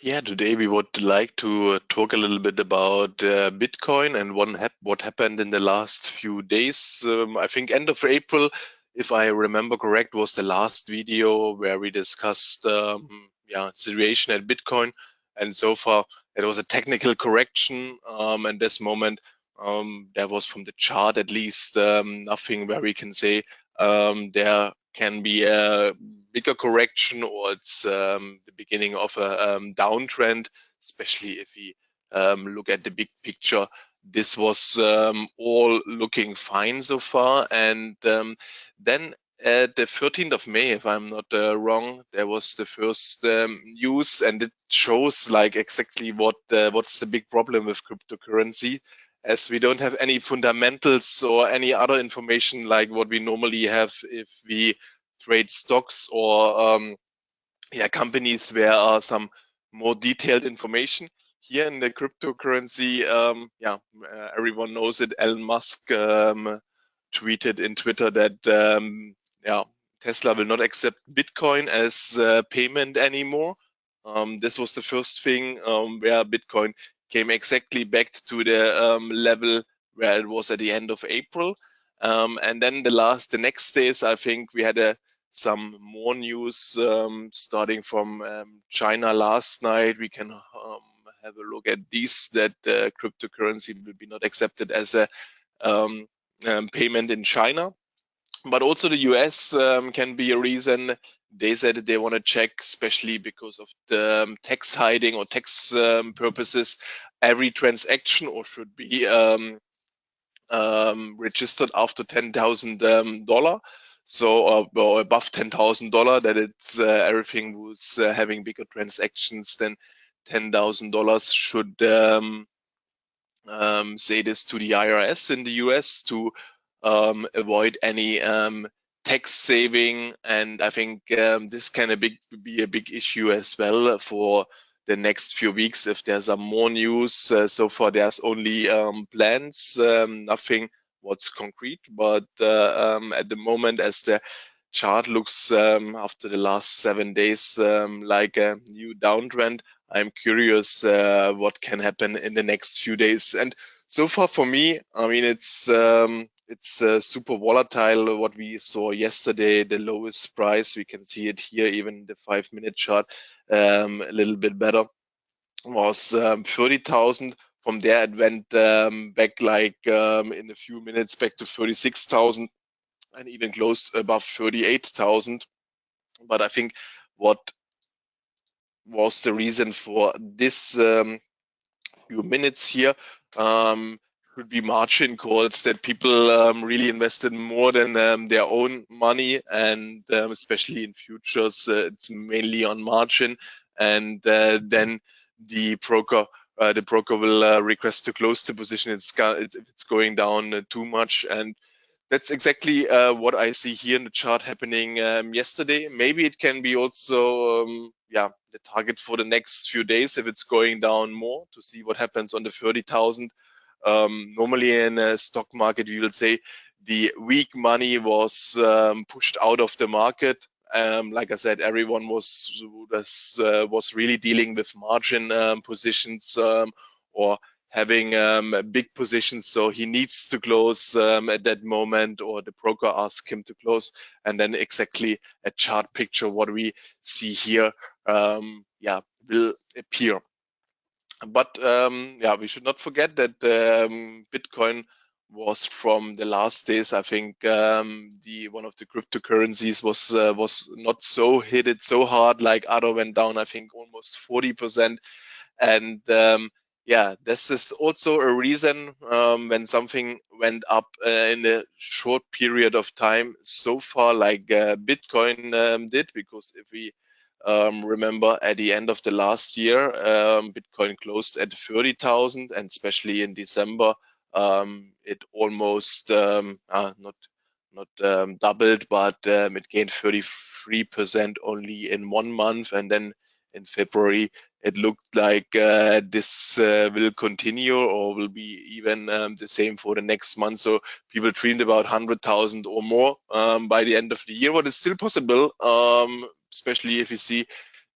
Yeah, today we would like to talk a little bit about uh, Bitcoin and what, hap what happened in the last few days. Um, I think end of April, if I remember correct, was the last video where we discussed um, yeah situation at Bitcoin. And so far, it was a technical correction. Um, and this moment, um, there was from the chart at least um, nothing where we can say um, there can be a bigger correction or it's um, the beginning of a um, downtrend, especially if we um, look at the big picture. This was um, all looking fine so far. And um, then at the 13th of May, if I'm not uh, wrong, there was the first um, news and it shows like exactly what uh, what's the big problem with cryptocurrency as we don't have any fundamentals or any other information like what we normally have if we trade stocks or um, yeah companies where are some more detailed information. Here in the cryptocurrency um, yeah uh, everyone knows it. Elon Musk um, tweeted in Twitter that um, yeah Tesla will not accept Bitcoin as uh, payment anymore. Um, this was the first thing um, where Bitcoin came exactly back to the um, level where it was at the end of April. Um, and then the last, the next days, I think we had a, some more news um, starting from um, China last night. We can um, have a look at these that uh, cryptocurrency will be not accepted as a um, payment in China. But also the US can be a reason they said they want to check, especially because of the um, tax hiding or tax um, purposes, every transaction or should be um, um registered after ten thousand um, dollar. So uh, or above ten thousand dollar, that it's uh, everything was uh, having bigger transactions than ten thousand dollars should um, say this to the IRS in the US to avoid any tax saving, and I think um, this can a big, be a big issue as well for the next few weeks if there's some more news. Uh, so far, there's only um, plans, um, nothing what's concrete. But uh, um, at the moment, as the chart looks um, after the last seven days um, like a new downtrend, I'm curious uh, what can happen in the next few days. And so far for me, I mean, it's um, it's uh, super volatile. What we saw yesterday, the lowest price, we can see it here, even the five minute chart, um, a little bit better, was um, 30,000. From there, it went um, back like um, in a few minutes back to 36,000 and even closed above 38,000. But I think what was the reason for this um, few minutes here um, could be margin calls that people um, really invested more than um, their own money. And um, especially in futures uh, it's mainly on margin. And uh, then the broker uh, the broker will uh, request to close the position. It's, it's, it's going down uh, too much. And that's exactly uh, what I see here in the chart happening um, yesterday. Maybe it can be also, um, yeah, the target for the next few days if it's going down more to see what happens on the 30,000 um, normally in a stock market, we will say the weak money was um, pushed out of the market. Um, like I said, everyone was was, uh, was really dealing with margin um, positions um, or having um, big positions. So he needs to close at that moment, or the broker asks him to close, and then exactly a chart picture what we see here, yeah, will appear but um, yeah, we should not forget that um, Bitcoin was from the last days. I think um, the one of the cryptocurrencies was uh, was not so hit it so hard like other went down. I think almost 40 percent, and um, yeah, this is also a reason um, when something went up uh, in a short period of time so far, like uh, Bitcoin um, did, because if we um, remember at the end of the last year, um, Bitcoin closed at 30,000 and especially in December, um, it almost uh, not not um, doubled, but um, it gained 33% only in one month. And then in February, it looked like uh, this uh, will continue or will be even the same for the next month. So people dreamed about 100,000 or more by the end of the year, what is still possible especially if you see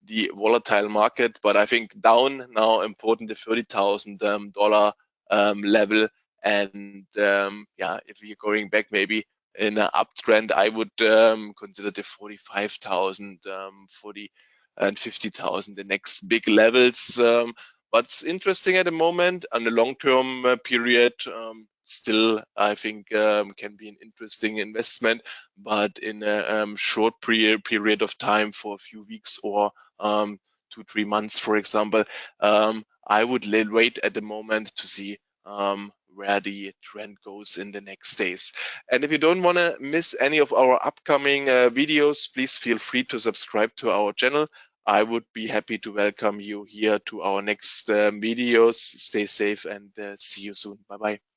the volatile market. But I think down now important the thirty thousand um, dollar um, level, and um, yeah, if you're going back maybe in an uptrend, I would um, consider the 45,000, um, 40 and 50,000 the next big levels. Um, what's interesting at the moment on the long-term uh, period, um, still I think um, can be an interesting investment, but in a um, short period period of time for a few weeks or two three months, for example, I would wait at the moment to see um, where the trend goes in the next days. And if you don't want to miss any of our upcoming uh, videos, please feel free to subscribe to our channel. I would be happy to welcome you here to our next uh, videos. Stay safe and uh, see you soon. Bye bye.